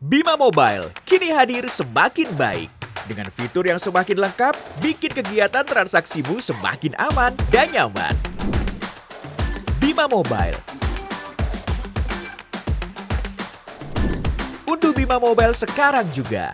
Bima Mobile kini hadir semakin baik. Dengan fitur yang semakin lengkap, bikin kegiatan transaksimu semakin aman dan nyaman. Bima Mobile Unduh Bima Mobile sekarang juga.